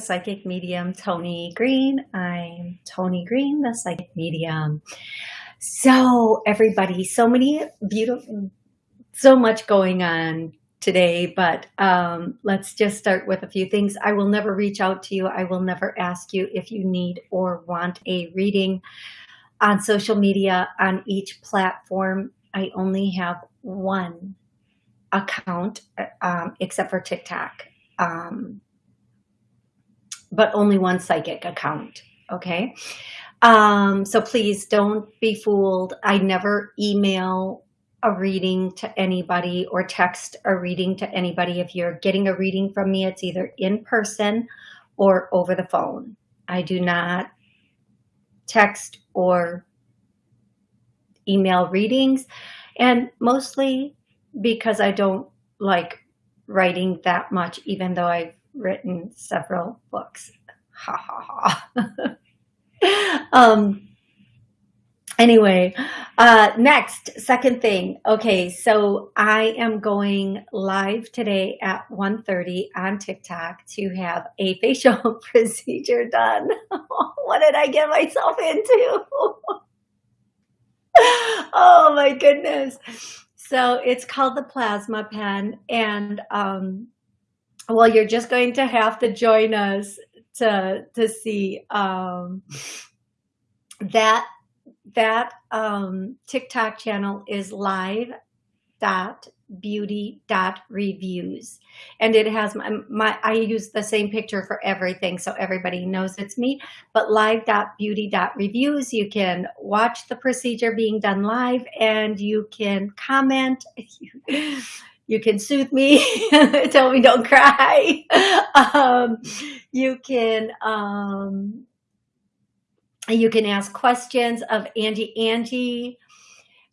Psychic Medium Tony Green. I'm Tony Green, the Psychic Medium. So everybody, so many beautiful, so much going on today, but um, let's just start with a few things. I will never reach out to you. I will never ask you if you need or want a reading on social media on each platform. I only have one account, um, except for TikTok, um, but only one psychic account. Okay. Um, so please don't be fooled. I never email a reading to anybody or text a reading to anybody. If you're getting a reading from me, it's either in person or over the phone. I do not text or email readings and mostly because I don't like writing that much, even though I've written several books. Ha ha ha. um, anyway, uh, next, second thing. Okay, so I am going live today at 1.30 on TikTok to have a facial procedure done. what did I get myself into? oh my goodness. So it's called the plasma pen. And um, well, you're just going to have to join us to, to see um, that that um, TikTok channel is live dot beauty dot reviews. And it has my, my i use the same picture for everything so everybody knows it's me. But live dot beauty dot reviews you can watch the procedure being done live and you can comment you can soothe me tell me don't cry um, you can um, you can ask questions of angie angie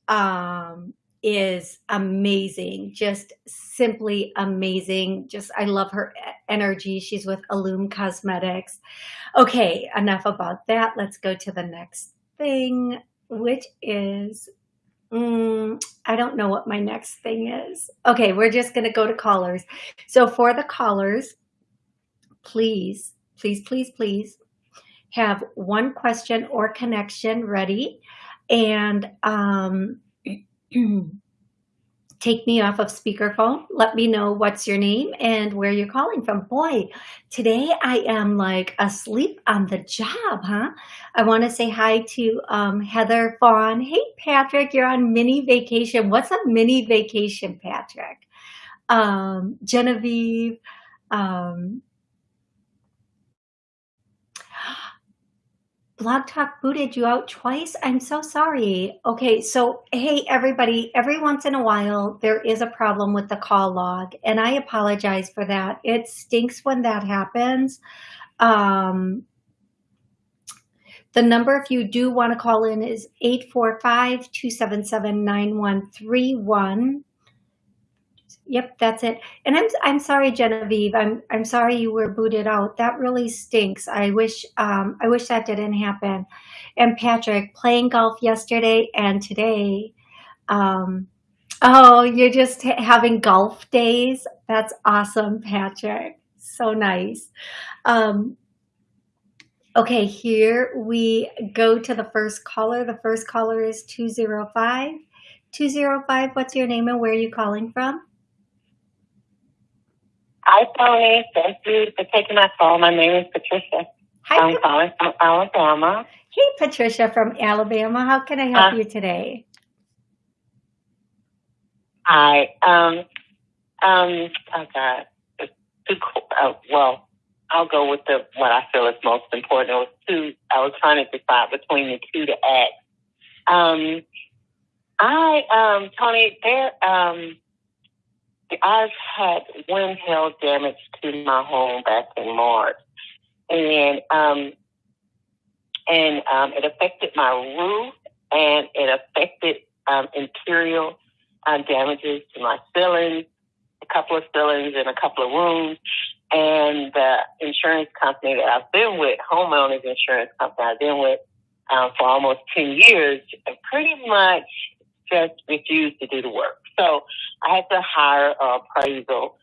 um, is amazing, just simply amazing. Just, I love her energy. She's with Illume Cosmetics. Okay, enough about that. Let's go to the next thing, which is, mm, I don't know what my next thing is. Okay, we're just going to go to callers. So for the callers, please, please, please, please have one question or connection ready. And um, take me off of speakerphone. Let me know what's your name and where you're calling from. Boy, today I am like asleep on the job, huh? I want to say hi to um, Heather Fawn. Hey, Patrick, you're on mini vacation. What's a mini vacation, Patrick? Um, Genevieve, um, Blog Talk booted you out twice. I'm so sorry. Okay, so hey, everybody, every once in a while, there is a problem with the call log, and I apologize for that. It stinks when that happens. Um, the number, if you do want to call in, is 845 277 9131. Yep, that's it. And I'm I'm sorry, Genevieve. I'm I'm sorry you were booted out. That really stinks. I wish um, I wish that didn't happen. And Patrick, playing golf yesterday and today. Um, oh, you're just having golf days. That's awesome, Patrick. So nice. Um, okay, here we go to the first caller. The first caller is 205. 205, what's your name and where are you calling from? Hi, Tony. Thank you for taking my call. My name is Patricia. Hi, I'm calling from Alabama. Hey, Patricia from Alabama. How can I help uh, you today? Hi. Um, um, oh God. Two, uh, well, I'll go with the what I feel is most important. It was two. I was trying to decide between the two to ask. Um, I, um, Tony, there, um, I've had wind hail damage to my home back in March, and um, and um, it affected my roof, and it affected um, interior uh, damages to my ceilings, a couple of ceilings in a couple of rooms, and the insurance company that I've been with, homeowners insurance company I've been with um, for almost ten years, pretty much just refused to do the work. So I had to hire an appraisal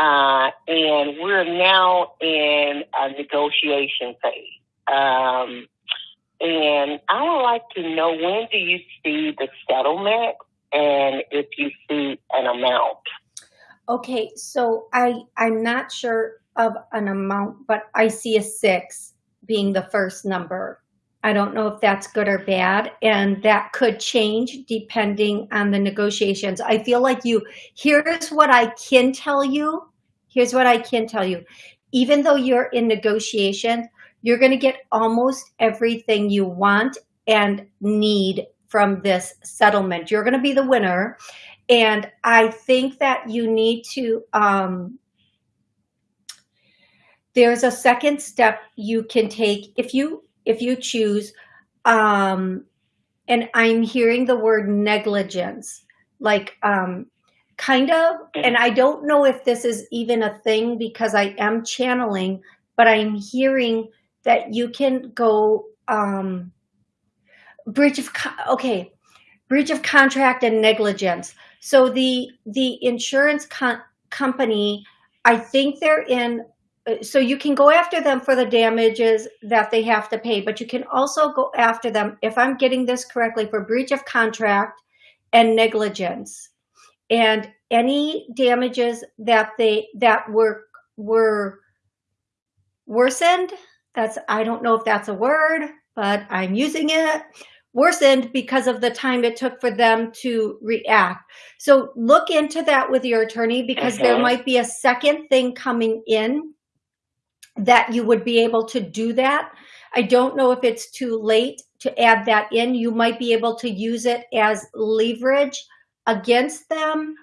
uh, and we're now in a negotiation phase. Um, and I would like to know when do you see the settlement and if you see an amount? Okay, so I I'm not sure of an amount, but I see a six being the first number. I don't know if that's good or bad, and that could change depending on the negotiations. I feel like you, here's what I can tell you. Here's what I can tell you. Even though you're in negotiation, you're going to get almost everything you want and need from this settlement. You're going to be the winner. And I think that you need to, um, there's a second step you can take if you if you choose um and i'm hearing the word negligence like um kind of and i don't know if this is even a thing because i am channeling but i'm hearing that you can go um breach of okay breach of contract and negligence. So the the insurance company i think they're in Uh, so you can go after them for the damages that they have to pay, but you can also go after them, if I'm getting this correctly, for breach of contract and negligence. And any damages that they that were were worsened, that's I don't know if that's a word, but I'm using it, worsened because of the time it took for them to react. So look into that with your attorney because there uh-huh. might be a second thing coming in that you would be able to do that. I don't know if it's too late to add that in. You might be able to use it as leverage against them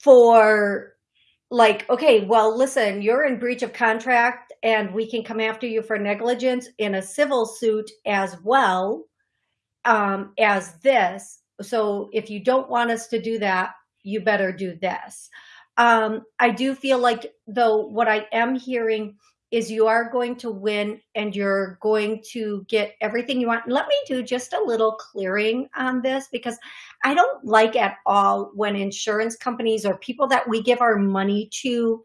for like, okay, well, listen, you're in breach of contract and we can come after you for negligence in a civil suit as well um, as this. So if you don't want us to do that, you better do this. Um, I do feel like, though, what I am hearing is you are going to win and you're going to get everything you want. Let me do just a little clearing on this because I don't like at all when insurance companies or people that we give our money to,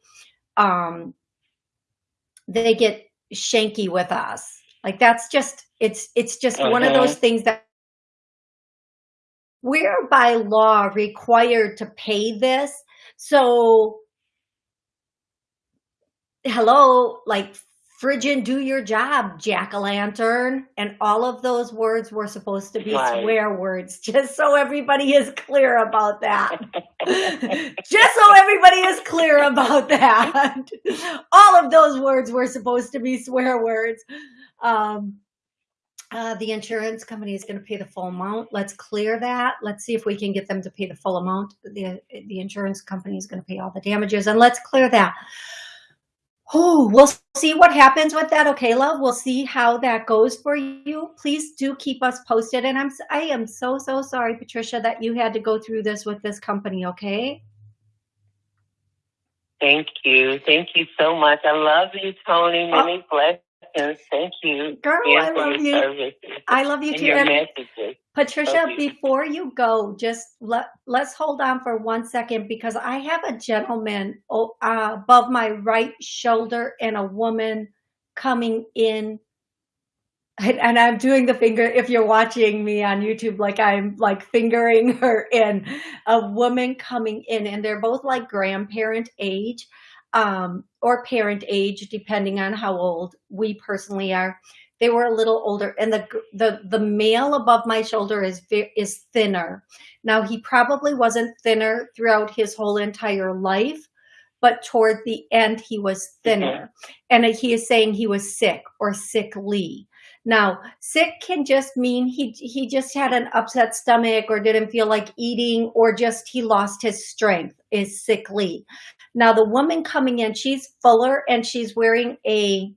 um, they get shanky with us. Like that's just, it's, it's just -huh. one of those things that we're by law required to pay this so, hello, like frigid do your job, jack-o'-lantern. And all of those words were supposed to be right. swear words, just so everybody is clear about that. just so everybody is clear about that. all of those words were supposed to be swear words. Um, uh, the insurance company is going to pay the full amount. Let's clear that. Let's see if we can get them to pay the full amount. The, the insurance company is going to pay all the damages and let's clear that. Oh, we'll see what happens with that. Okay, love, we'll see how that goes for you. Please do keep us posted. And I'm, I am so, so sorry, Patricia, that you had to go through this with this company. Okay. Thank you. Thank you so much. I love you, Tony. Many oh. blessings Thank you. Girl, I love you. Services. I love you too. Your messages. Patricia, before you go, just let, let's hold on for one second because I have a gentleman uh, above my right shoulder and a woman coming in and I'm doing the finger, if you're watching me on YouTube, like I'm like fingering her in a woman coming in and they're both like grandparent age um, or parent age, depending on how old we personally are. They were a little older, and the the the male above my shoulder is is thinner. Now he probably wasn't thinner throughout his whole entire life, but toward the end he was thinner, and he is saying he was sick or sickly. Now, sick can just mean he he just had an upset stomach or didn't feel like eating or just he lost his strength is sickly. Now, the woman coming in, she's fuller and she's wearing a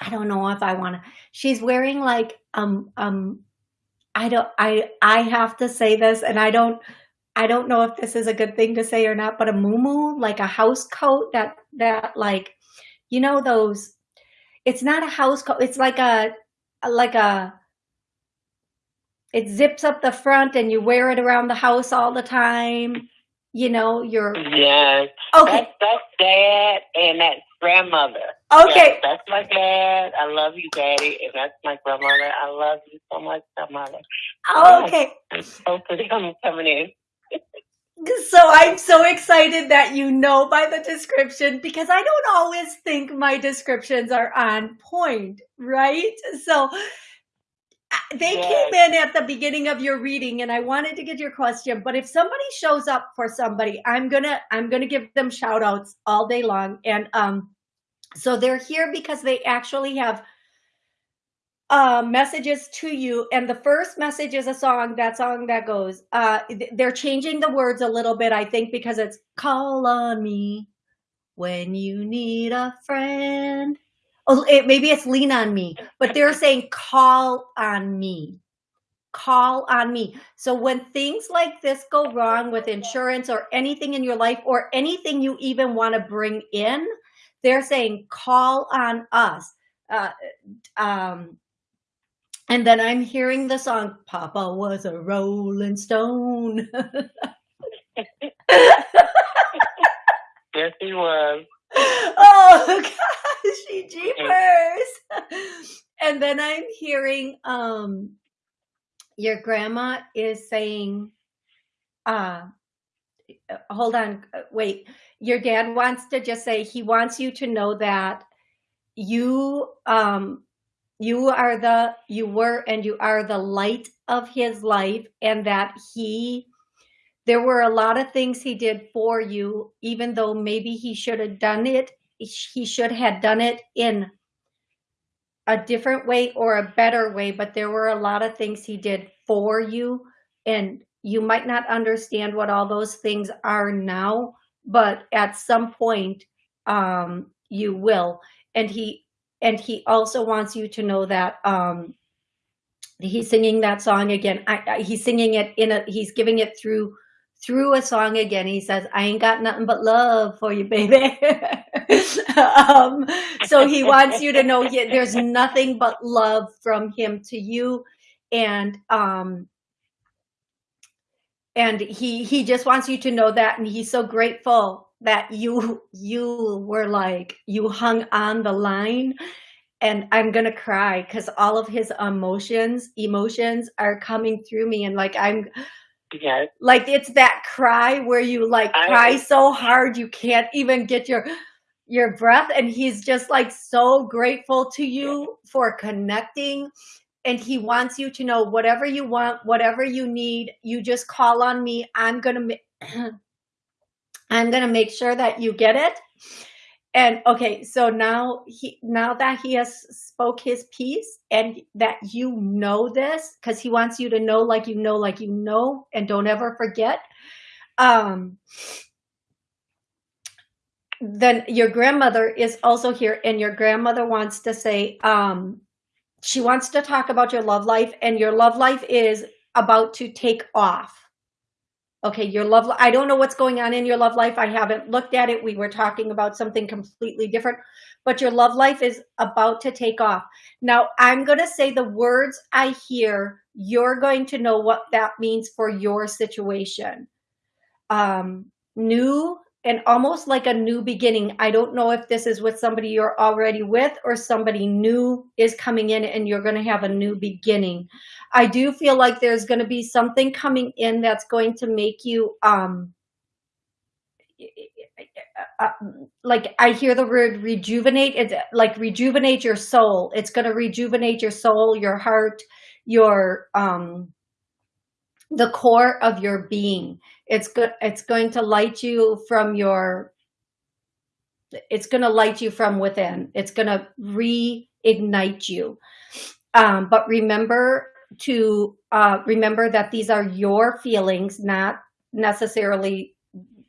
I don't know if I want to. She's wearing like um um I don't I I have to say this and I don't I don't know if this is a good thing to say or not, but a muumuu, like a house coat that that like you know those it's not a house coat. It's like a, like a, it zips up the front and you wear it around the house all the time. you know, your Yes. okay, That's that's dad and that's grandmother. okay, Yes, that's my dad. I love you, daddy, and that's my grandmother. I love you so much, grandmother. Oh, okay. Both of them coming in. So I'm so excited that you know by the description because I don't always think my descriptions are on point, right? So uh, they Yes. came in at the beginning of your reading and I wanted to get your question, but if somebody shows up for somebody, I'm going to I'm going to give them shout outs all day long and um so they're here because they actually have uh messages to you. And the first message is a song that song that goes uh they're changing the words a little bit i think because it's call on me when you need a friend. Oh it, maybe it's lean on me but they're saying call on me. Call on me. So when things like this go wrong with insurance or anything in your life or anything you even want to bring in they're saying call on us. Uh, um, and then I'm hearing the song, Papa was a rolling stone. Yes, he was. oh gosh, she jeepers. and then I'm hearing um your grandma is saying, uh hold on, wait. Your dad wants to just say he wants you to know that you um you are the you were and you are the light of his life and that he there were a lot of things he did for you even though maybe he should have done it he should have done it in a different way or a better way but there were a lot of things he did for you and you might not understand what all those things are now but at some point um you will. And he and he also wants you to know that um he's singing that song again. I, I, he's singing it in a he's giving it through through a song again. He says i ain't got nothing but love for you baby. Um so he wants you to know he, there's nothing but love from him to you. And um and he he just wants you to know that and he's so grateful that you you were like you hung on the line and i'm gonna cry because all of his emotions emotions are coming through me and like i'm Yes. like it's that cry where you like I- cry so hard you can't even get your your breath and he's just like so grateful to you for connecting and he wants you to know whatever you want whatever you need you just call on me i'm gonna i'm gonna make sure that you get it. And okay so now he now that he has spoke his piece and that you know this because he wants you to know like you know like you know and don't ever forget um then your grandmother is also here and your grandmother wants to say um she wants to talk about your love life and your love life is about to take off okay your love i don't know what's going on in your love life i haven't looked at it we were talking about something completely different but your love life is about to take off. Now i'm going to say the words i hear you're going to know what that means for your situation. Um new and almost like a new beginning. I don't know if this is with somebody you're already with or somebody new is coming in and you're going to have a new beginning. I do feel like there's going to be something coming in that's going to make you um like I hear the word rejuvenate it's like rejuvenate your soul. It's going to rejuvenate your soul your heart your um the core of your being it's good it's going to light you from your it's going to light you from within it's going to reignite you um but remember to uh, remember that these are your feelings, not necessarily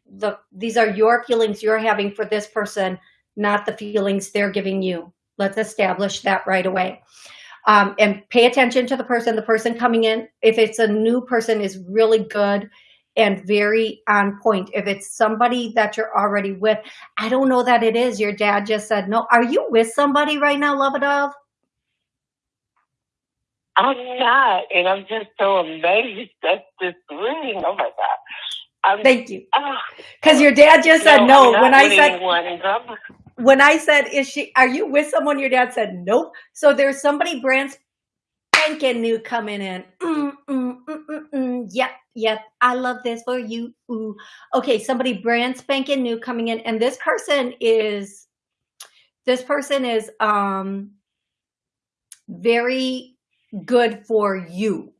the these are your feelings you're having for this person, not the feelings they're giving you. Let's establish that right away. Um, and pay attention to the person, the person coming in. If it's a new person is really good and very on point. If it's somebody that you're already with, I don't know that it is. Your dad just said, no. Are you with somebody right now, Love Dove? I'm not, and I'm just so amazed at this reading. Oh my god! I'm, Thank you. ah, Because your dad just said no, no. When I said anyone, I'm- when I said, "Is she? Are you with someone?" Your dad said, "Nope." So there's somebody brand spanking new coming in. Mm, mm, mm, mm, mm. Yep, yep. I love this for you. Ooh. Okay, somebody brand spanking new coming in, and this person is this person is um very good for you.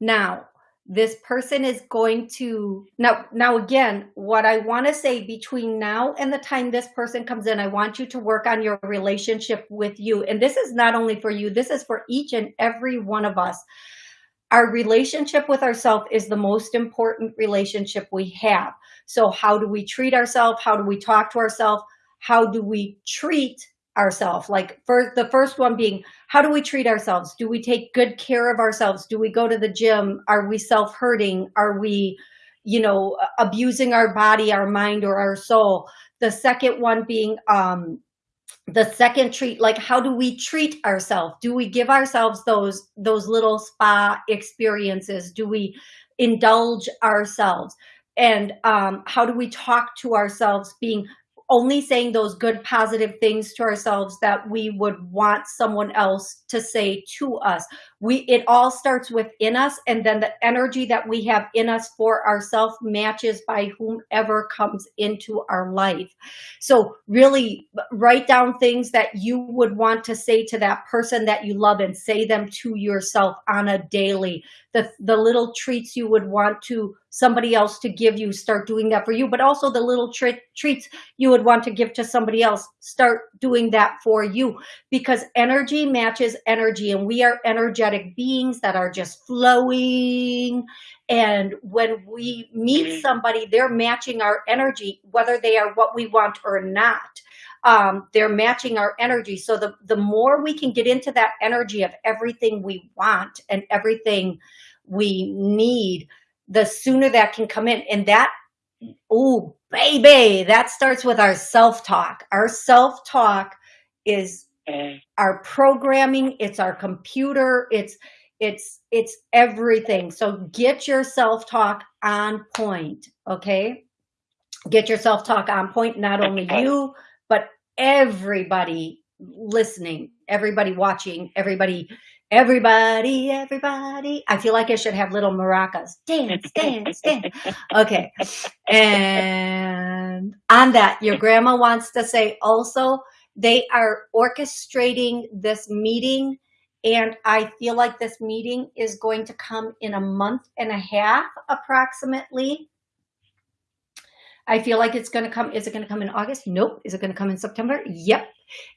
Now, this person is going to now now again what i want to say between now and the time this person comes in i want you to work on your relationship with you. And this is not only for you this is for each and every one of us. Our relationship with ourselves is the most important relationship we have. So how do we treat ourselves how do we talk to ourselves how do we treat ourselves. Like for the first one being how do we treat ourselves? Do we take good care of ourselves? Do we go to the gym? Are we self-hurting? Are we you know abusing our body our mind or our soul? The second one being um the second treat like how do we treat ourselves? Do we give ourselves those those little spa experiences? Do we indulge ourselves? And um how do we talk to ourselves being only saying those good positive things to ourselves that we would want someone else to say to us we it all starts within us and then the energy that we have in us for ourselves matches by whomever comes into our life. So really write down things that you would want to say to that person that you love and say them to yourself on a daily. The the little treats you would want to somebody else to give you start doing that for you but also the little tre- treats you would want to give to somebody else start doing that for you. Because energy matches energy and we are energetic beings that are just flowing. And when we meet somebody they're matching our energy whether they are what we want or not. Um, they're matching our energy. So the the more we can get into that energy of everything we want and everything we need the sooner that can come in. And that oh baby that starts with our self-talk. Our self-talk is. Our programming it's our computer it's it's it's everything. So get your self-talk on point okay? Get your self-talk on point not only you but everybody listening everybody watching everybody everybody everybody. I feel like i should have little maracas. Dance dance dance. Okay. And on that your grandma wants to say also they are orchestrating this meeting and i feel like this meeting is going to come in a month and a half approximately. I feel like it's going to come is it going to come in august? Nope. Is it going to come in september? Yep.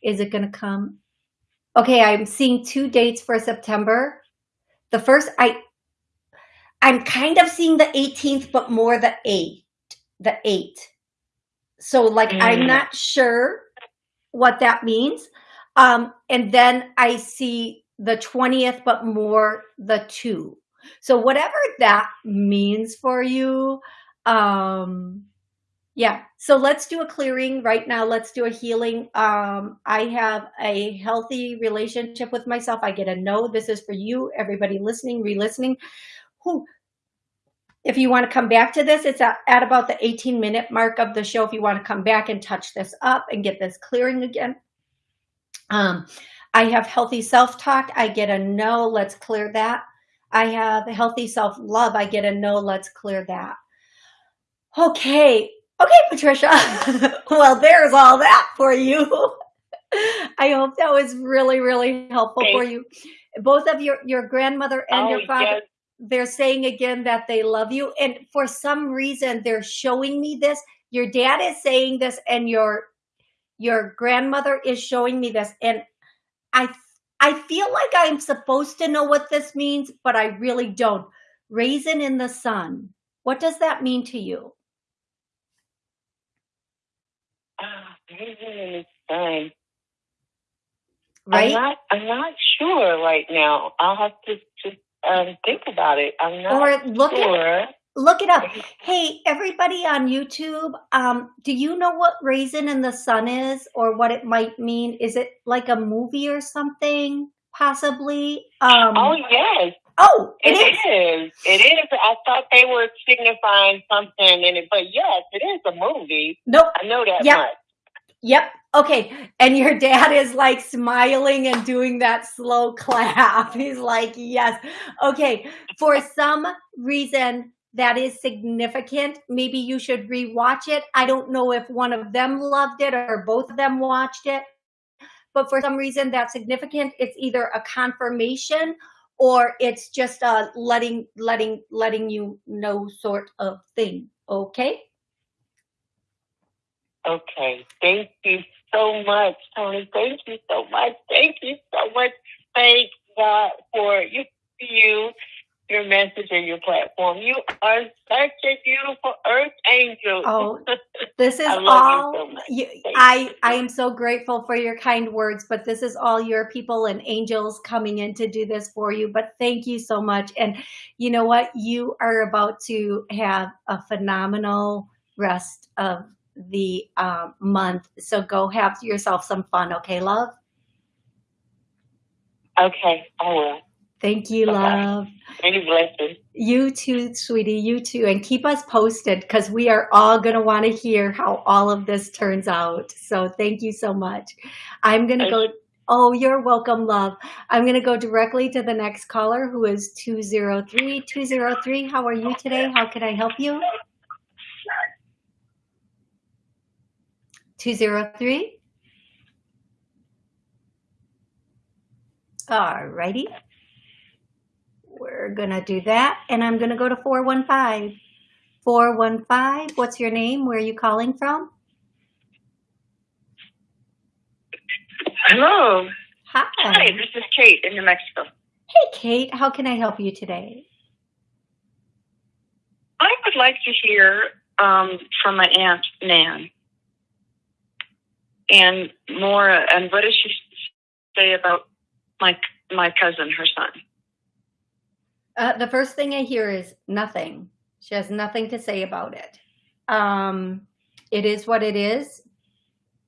Is it going to come? Okay i'm seeing two dates for september. The first i i'm kind of seeing the 18th but more the 8th the 8th so like i'm Mm. not sure what that means. Um and then i see the 20th but more the 2 so whatever that means for you um yeah. So let's do a clearing right now. Let's do a healing. Um i have a healthy relationship with myself. I get a no. This is for you everybody listening re-listening. Who if you want to come back to this it's at, at about the 18 minute mark of the show if you want to come back and touch this up and get this clearing again. Um i have healthy self-talk. I get a no let's clear that. I have healthy self-love. I get a no let's clear that. Okay. Okay patricia. Well there's all that for you. I hope that was really really helpful for you. Both of your your grandmother and oh, your father. yes. They're saying again that they love you and for some reason they're showing me this your dad is saying this and your your grandmother is showing me this and i i feel like i'm supposed to know what this means but i really don't raisin in the sun what does that mean to you Ah, fine. I'm right not. I'm not sure right now. I'll have to just um, think about it. I'm not or look sure. look it up hey everybody on youtube um do you know what raisin in the sun is or what it might mean is it like a movie or something possibly um Oh yes, Oh, it, it is. is. It is. I thought they were signifying something in it, but yes, it is a movie. Nope. I know that yep. much. Yep. Okay. And your dad is like smiling and doing that slow clap. He's like, yes. Okay. For some reason, that is significant. Maybe you should rewatch it. I don't know if one of them loved it or both of them watched it, but for some reason that's significant. It's either a confirmation or it's just a letting, letting, letting you know sort of thing. Okay. Okay. Thank you so much, Tony. Thank you so much. Thank you so much. Thank God for you, you your message and your platform. You are such a beautiful earth angel. Oh, this is all. You so you, I I am so grateful for your kind words, but this is all your people and angels coming in to do this for you. But thank you so much. And you know what? You are about to have a phenomenal rest of the um, month. So go have yourself some fun, okay, love? Okay, I will. Thank you, love. Any blessings. You too, sweetie. You too. And keep us posted because we are all going to want to hear how all of this turns out. So thank you so much. I'm going to go. Oh, you're welcome, love. I'm going to go directly to the next caller who is 203. 203, how are you today? How can I help you? 203. All righty. We're going to do that. And I'm going to go to 415. 415, what's your name? Where are you calling from? Hello. Hi. Hi, this is Kate in New Mexico. Hey, Kate. How can I help you today? I would like to hear um, from my aunt, Nan. And more, and what does she say about my my cousin, her son? Uh, the first thing I hear is nothing. She has nothing to say about it. Um, it is what it is.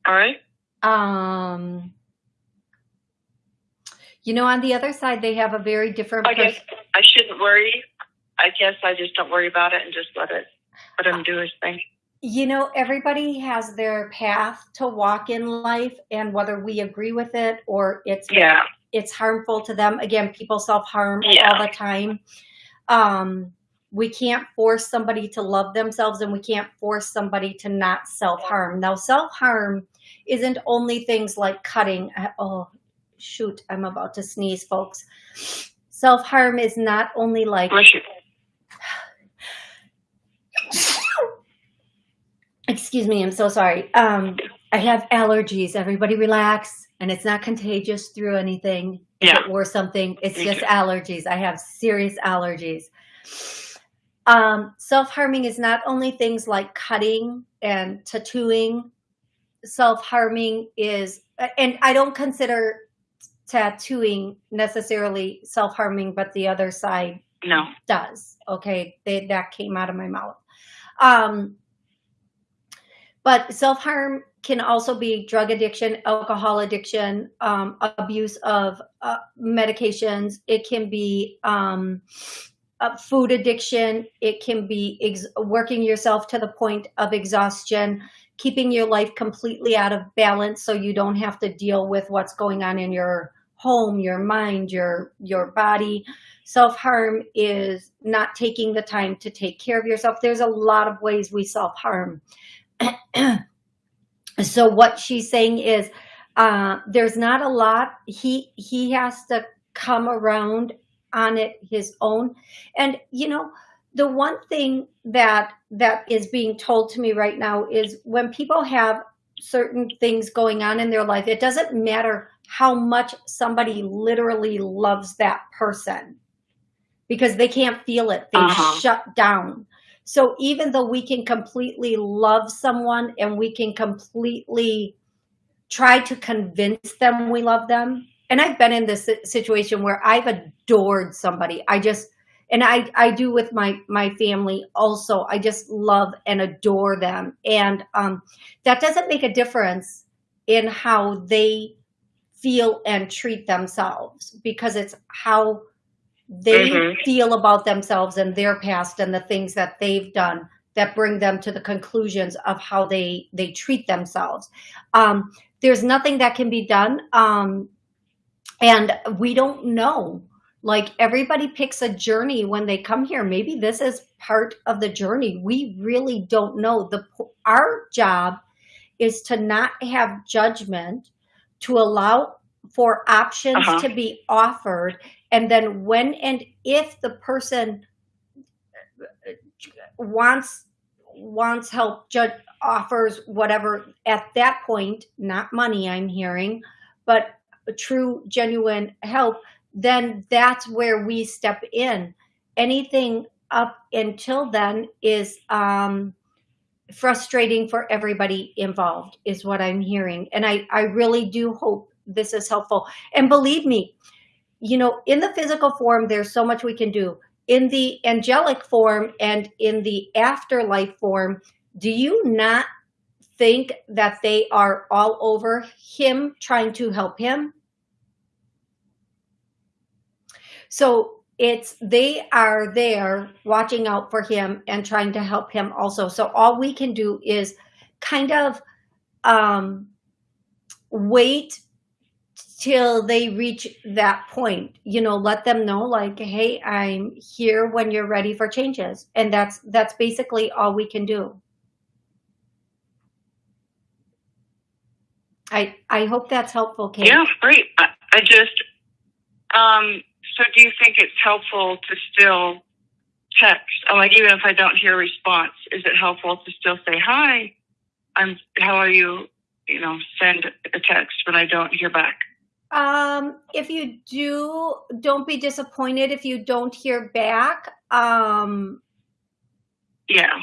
All right. Um, you know, on the other side, they have a very different. I guess I shouldn't worry. I guess I just don't worry about it and just let it let him do his thing. You know, everybody has their path to walk in life, and whether we agree with it or it's yeah it's harmful to them. Again, people self harm yeah. all the time. Um, we can't force somebody to love themselves, and we can't force somebody to not self harm. Now, self harm isn't only things like cutting. Oh, shoot! I'm about to sneeze, folks. Self harm is not only like. Excuse me, I'm so sorry. Um, I have allergies. Everybody relax. And it's not contagious through anything yeah. or something. It's Me just too. allergies. I have serious allergies. Um, self-harming is not only things like cutting and tattooing. Self-harming is, and I don't consider tattooing necessarily self-harming, but the other side no. does. Okay, they, that came out of my mouth. Um, but self-harm can also be drug addiction, alcohol addiction, um, abuse of uh, medications. It can be um, food addiction. It can be working yourself to the point of exhaustion, keeping your life completely out of balance so you don't have to deal with what's going on in your home, your mind, your your body. Self-harm is not taking the time to take care of yourself. There's a lot of ways we self-harm. so what she's saying is uh, there's not a lot. He he has to come around on it his own. And you know, the one thing that that is being told to me right now is when people have certain things going on in their life, it doesn't matter how much somebody literally loves that person because they can't feel it. They uh -huh. shut down. So even though we can completely love someone and we can completely try to convince them we love them, and I've been in this situation where I've adored somebody. I just, and I, I do with my, my family also. I just love and adore them. And um, that doesn't make a difference in how they feel and treat themselves because it's how they Mhm. feel about themselves and their past and the things that they've done that bring them to the conclusions of how they they treat themselves. Um, there's nothing that can be done, um, and we don't know. Like everybody picks a journey when they come here. Maybe this is part of the journey. We really don't know. The our job is to not have judgment, to allow for options Uh-huh. to be offered, and then when and if the person wants wants help judge offers whatever at that point not money i'm hearing but true genuine help then that's where we step in. Anything up until then is um frustrating for everybody involved is what i'm hearing. And i i really do hope this is helpful. And believe me you know in the physical form there's so much we can do. In the angelic form and in the afterlife form do you not think that they are all over him trying to help him? So it's they are there watching out for him and trying to help him also. So all we can do is kind of um wait till they reach that point you know let them know like hey i'm here when you're ready for changes and that's that's basically all we can do i i hope that's helpful kate Yeah, great. I, I just, um, so do you think it's helpful to still text? I'm Like, even if I don't hear a response, is it helpful to still say, hi, I'm, how are you? You know, send a text when I don't hear back. Um, if you do, don't be disappointed if you don't hear back. Um, Yeah.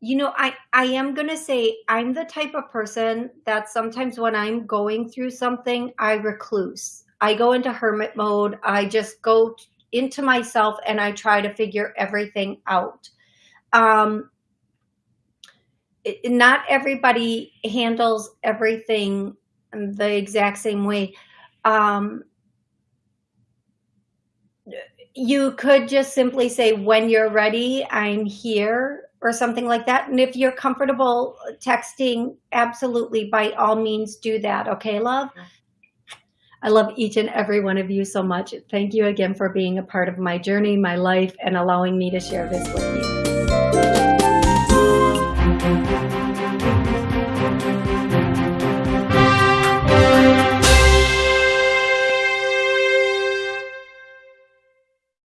you know, I, I am going to say I'm the type of person that sometimes when I'm going through something, I recluse. I go into hermit mode. I just go into myself and I try to figure everything out. Um, it- not everybody handles everything the exact same way. Um, you could just simply say, when you're ready, I'm here, or something like that. And if you're comfortable texting, absolutely, by all means, do that. Okay, love? I love each and every one of you so much. Thank you again for being a part of my journey, my life, and allowing me to share this with you.